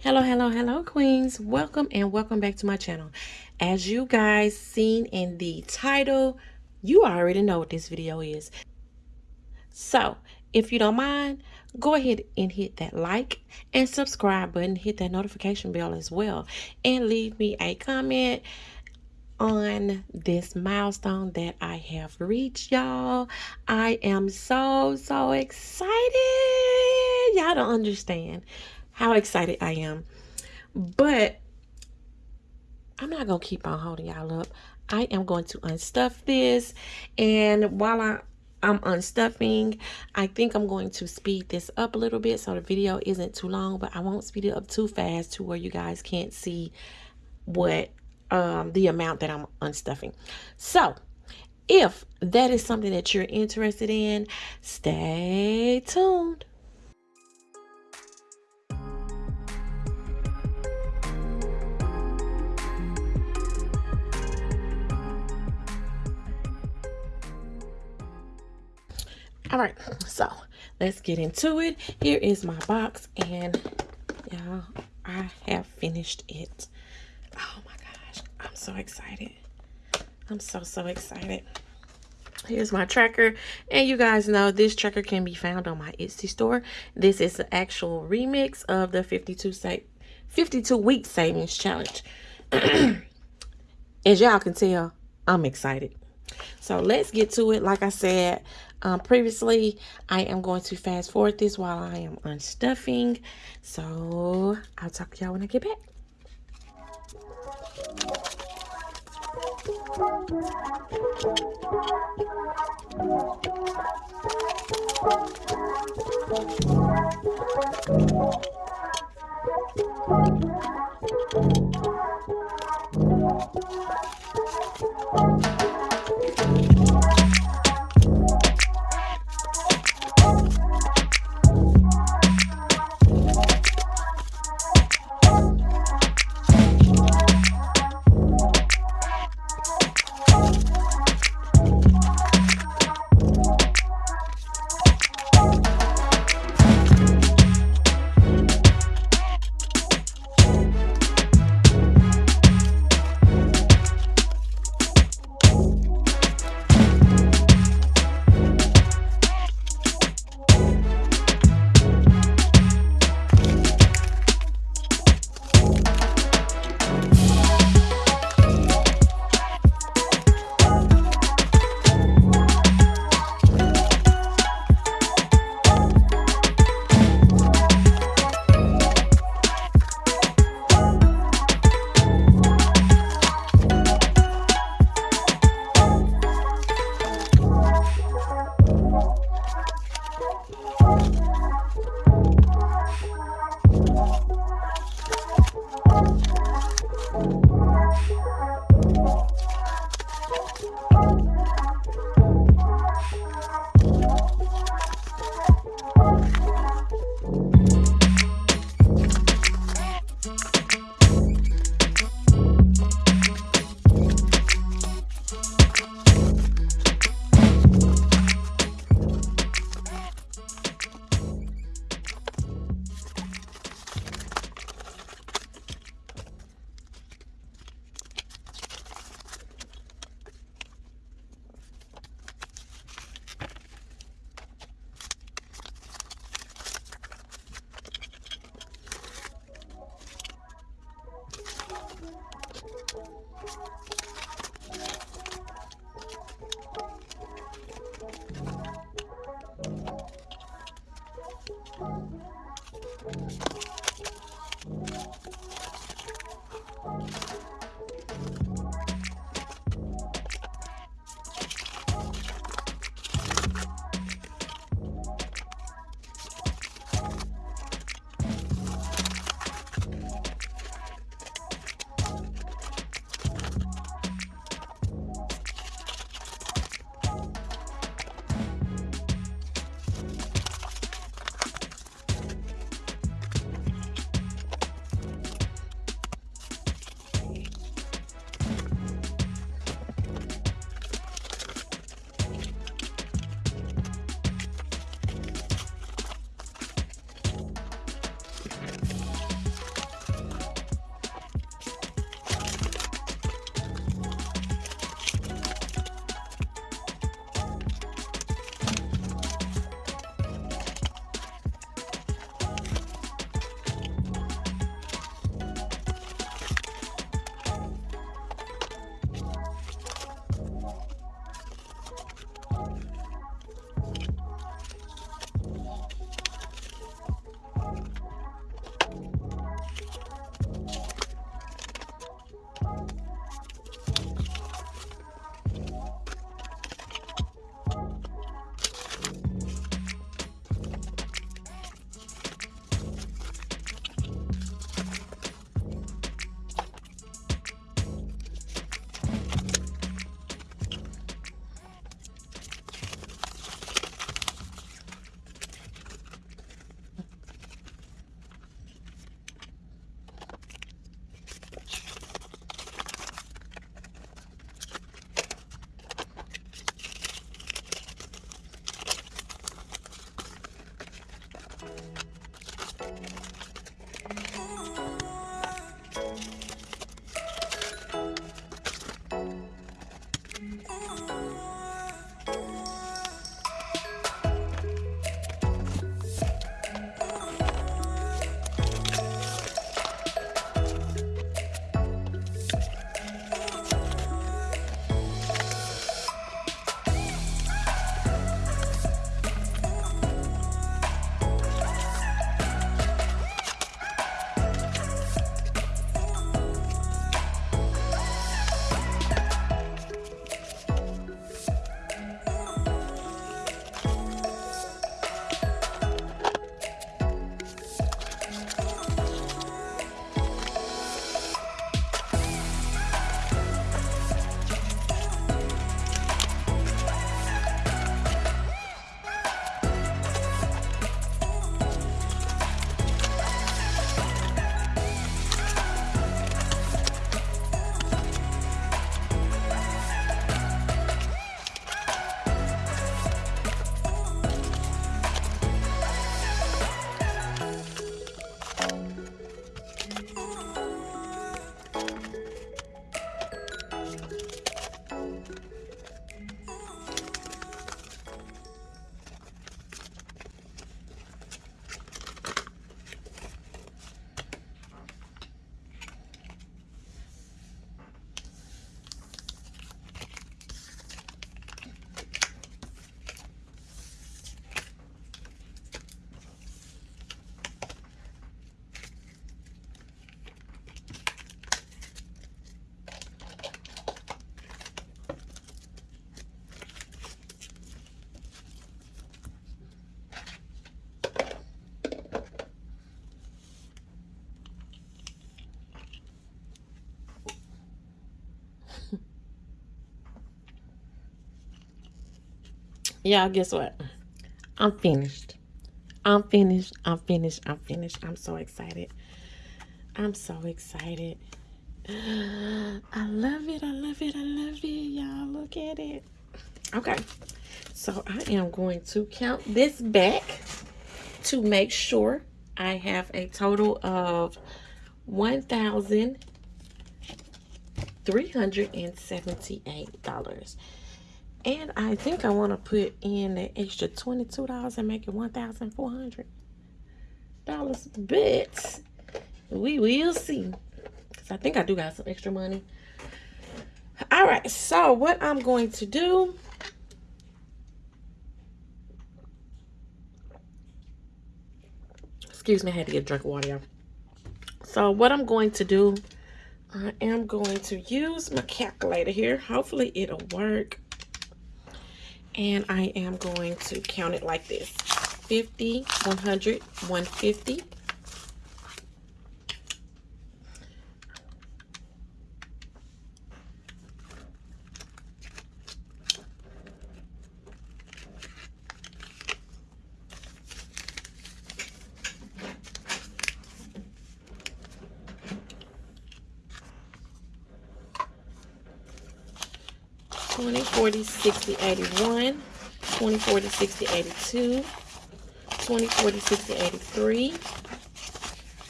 Hello, hello, hello, queens. Welcome and welcome back to my channel. As you guys seen in the title, you already know what this video is. So, if you don't mind, go ahead and hit that like and subscribe button. Hit that notification bell as well. And leave me a comment on this milestone that I have reached, y'all. I am so, so excited. Y'all don't understand how excited I am. But I'm not going to keep on holding y'all up. I am going to unstuff this. And while I, I'm unstuffing, I think I'm going to speed this up a little bit so the video isn't too long. But I won't speed it up too fast to where you guys can't see what um, the amount that I'm unstuffing. So if that is something that you're interested in, stay tuned. All right so let's get into it. Here is my box and y'all i have finished it. Oh my gosh i'm so excited. I'm so so excited. Here's my tracker and you guys know this tracker can be found on my etsy store. This is the actual remix of the 52 say 52 week savings challenge. As y'all can tell i'm excited. So let's get to it. Like i said um, previously. I am going to fast forward this while I am unstuffing. So I'll talk to y'all when I get back. Thank you. Y'all, guess what? I'm finished. I'm finished. I'm finished. I'm finished. I'm so excited. I'm so excited. I love it. I love it. I love it. Y'all, look at it. Okay. So I am going to count this back to make sure I have a total of $1,378. And I think I want to put in the extra $22 and make it $1,400. But we will see. Because I think I do got some extra money. All right. So what I'm going to do excuse me, I had to get a drink of water. So what I'm going to do, I am going to use my calculator here. Hopefully it'll work. And I am going to count it like this. 50, 100, 150, 20, 40, 60, 81, 20, 40, 60, 82, 20, 40, 60, 83,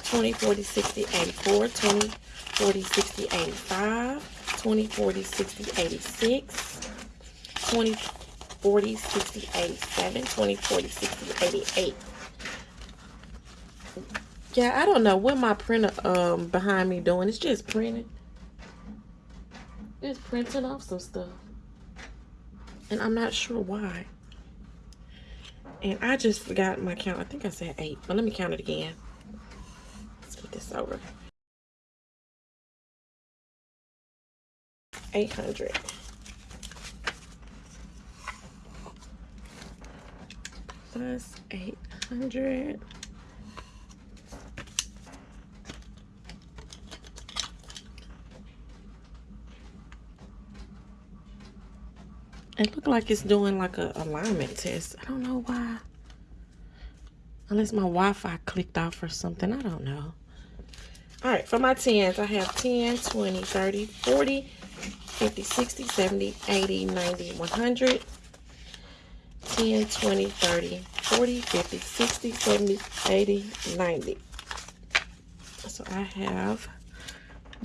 20, 40, 60, 84, 20, 40, 60, 85, 20, 40, 60, 86, 20, 40, 60, 87, 20, 40, 60, 88. Yeah, I don't know what my printer um behind me doing. It's just printing. It's printing off some stuff. And I'm not sure why. And I just forgot my count. I think I said eight. But let me count it again. Let's put this over. 800. Plus 800. It looked like it's doing like a alignment test. I don't know why. Unless my Wi-Fi clicked off or something. I don't know. All right, for my 10s, I have 10, 20, 30, 40, 50, 60, 70, 80, 90, 100. 10, 20, 30, 40, 50, 60, 70, 80, 90. So I have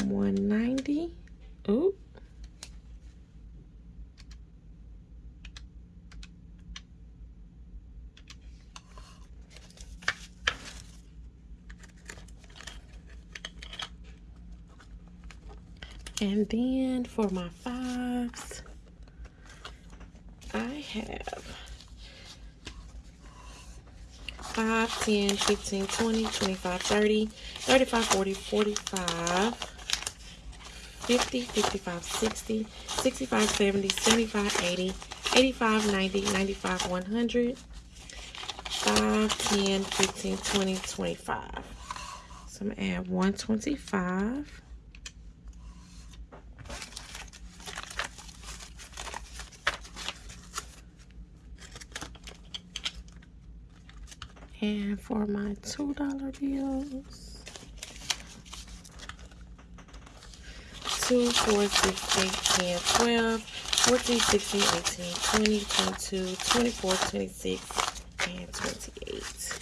190. Ooh. And then for my fives, I have 5, 10, 15, 20, 25, 30, 35, 40, 45, 50, 55, 60, 65, 70, 75, 80, 85, 90, 95, 100, 5, 10, 15, 20, 25. So I'm going to add 125. And for my $2 bills, 2, 4, 6, 8, 10, 12, 14, 16, 18, 20, 22, 24, 26, and 28.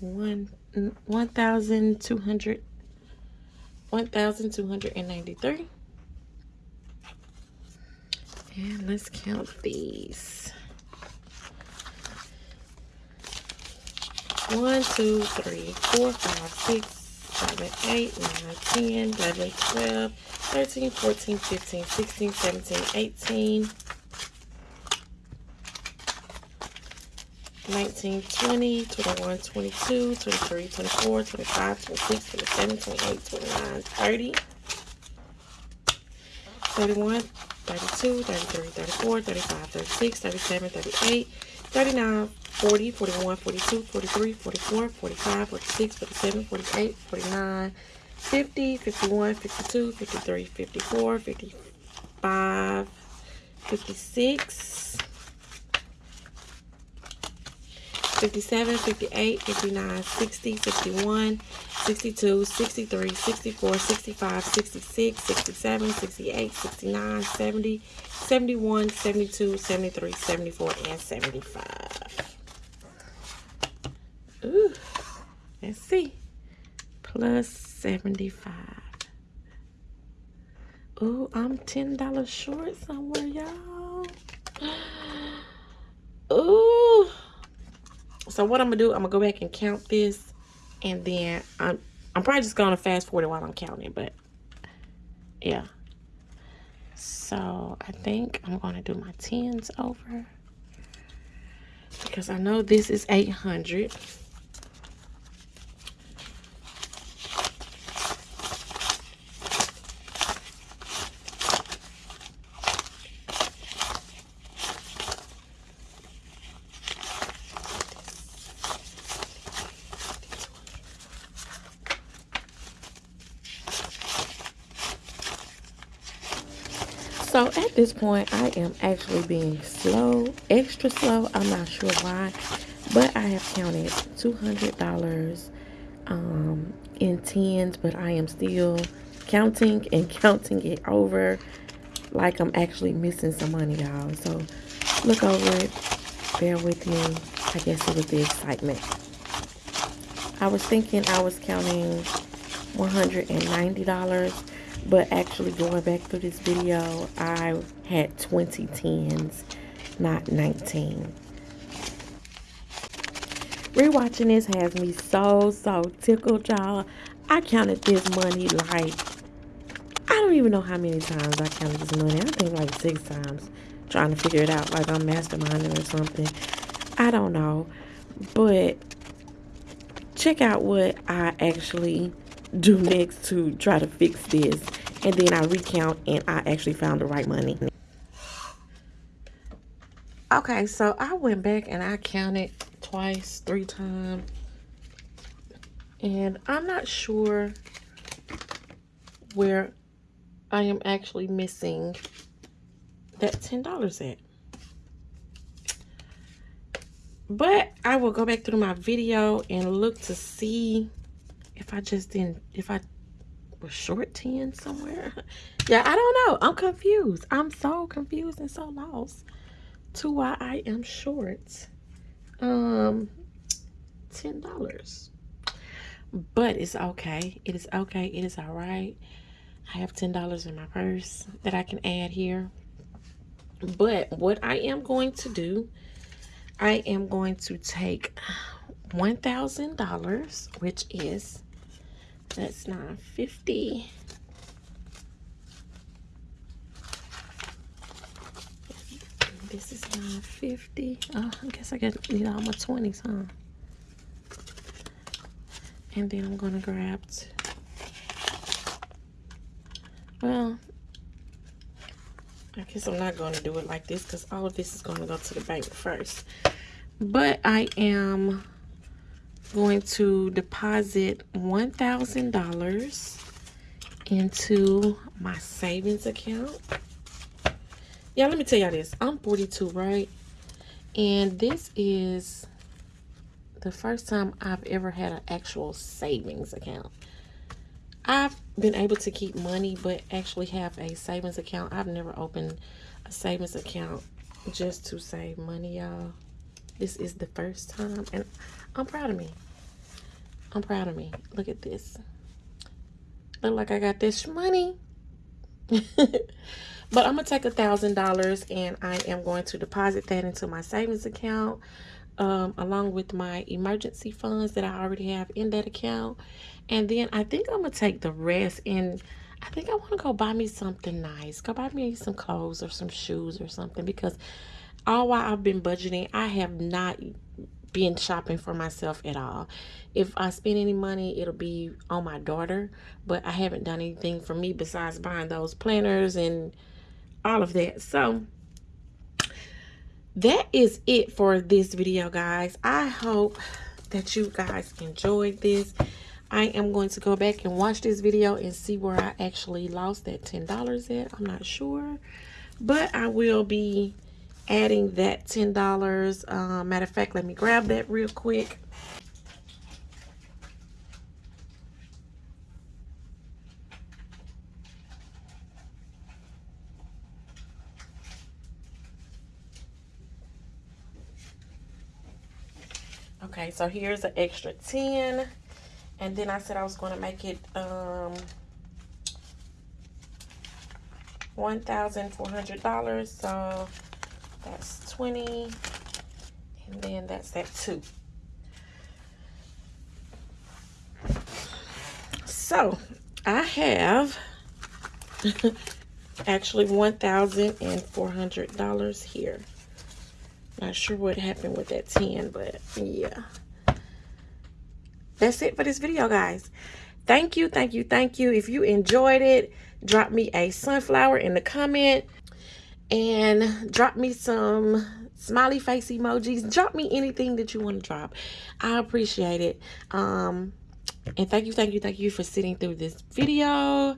One one thousand two hundred 1,293. And let's count these. One, two, three, four, five, six, seven, eight, nine, 10, 11, 12, 13, 14, 15, 16, 17, 18, 19, 20, 21, 22, 23, 24, 25, 26, 27, 28, 29, 30, 31, 32, 33, 34, 35, 36, 37, 38, 39, 40, 41, 42, 43, 44, 45, 46, 47, 48, 49, 50, 51, 52, 53, 54, 55, 56, 57, 58, 59, 60, 61, 62, 63, 64, 65, 66, 67, 68, 69, 70, 71, 72, 73, 74, and 75. Ooh, let's see. Plus 75. Ooh, I'm $10 short somewhere, y'all. Ooh. So what I'm gonna do, I'm gonna go back and count this, and then I'm I'm probably just gonna fast forward it while I'm counting, but yeah. So I think I'm gonna do my tens over because I know this is 800. So at this point, I am actually being slow, extra slow. I'm not sure why, but I have counted $200 um, in tens, but I am still counting and counting it over like I'm actually missing some money, y'all. So look over it, bear with me. I guess it was the excitement. I was thinking I was counting $190 but actually going back through this video, I had 20 tens, not 19. Rewatching this has me so, so tickled, y'all. I counted this money like, I don't even know how many times I counted this money. I think like six times trying to figure it out like I'm masterminding or something. I don't know. But check out what I actually do next to try to fix this. And then I recount and I actually found the right money. Okay, so I went back and I counted twice, three times. And I'm not sure where I am actually missing that $10 at. But I will go back through my video and look to see if I just didn't, if I was short 10 somewhere. yeah, I don't know. I'm confused. I'm so confused and so lost to why I am short um $10. But it's okay. It is okay. It is all right. I have $10 in my purse that I can add here. But what I am going to do, I am going to take $1,000, which is that's 950. This is 950. Oh, I guess I got need all my 20s, huh? And then I'm gonna grab well I guess I'm not to do it like this because all of this is to go to the bank first. But I am going to deposit $1,000 into my savings account. Yeah, let me tell y'all this. I'm 42, right? And this is the first time I've ever had an actual savings account. I've been able to keep money, but actually have a savings account. I've never opened a savings account just to save money, y'all. This is the first time, and I'm proud of me. I'm proud of me. Look at this. Look like I got this money. but I'm going to take a $1,000 and I am going to deposit that into my savings account um, along with my emergency funds that I already have in that account. And then I think I'm going to take the rest and I think I want to go buy me something nice. Go buy me some clothes or some shoes or something because all while I've been budgeting, I have not been shopping for myself at all. If I spend any money, it'll be on my daughter, but I haven't done anything for me besides buying those planners and all of that. So that is it for this video, guys. I hope that you guys enjoyed this. I am going to go back and watch this video and see where I actually lost that $10 at. I'm not sure. But I will be adding that $10. Uh, matter of fact, let me grab that real quick. Okay, so here's an extra 10. And then I said I was going to make it um, $1,400. So that's 20. And then that's that 2. So I have actually $1,400 here. Not sure what happened with that 10, but yeah. That's it for this video, guys. Thank you, thank you, thank you. If you enjoyed it, drop me a sunflower in the comment and drop me some smiley face emojis. Drop me anything that you want to drop. I appreciate it. Um, and thank you, thank you, thank you for sitting through this video.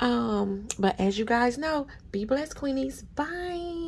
Um, but as you guys know, be blessed, Queenies. Bye.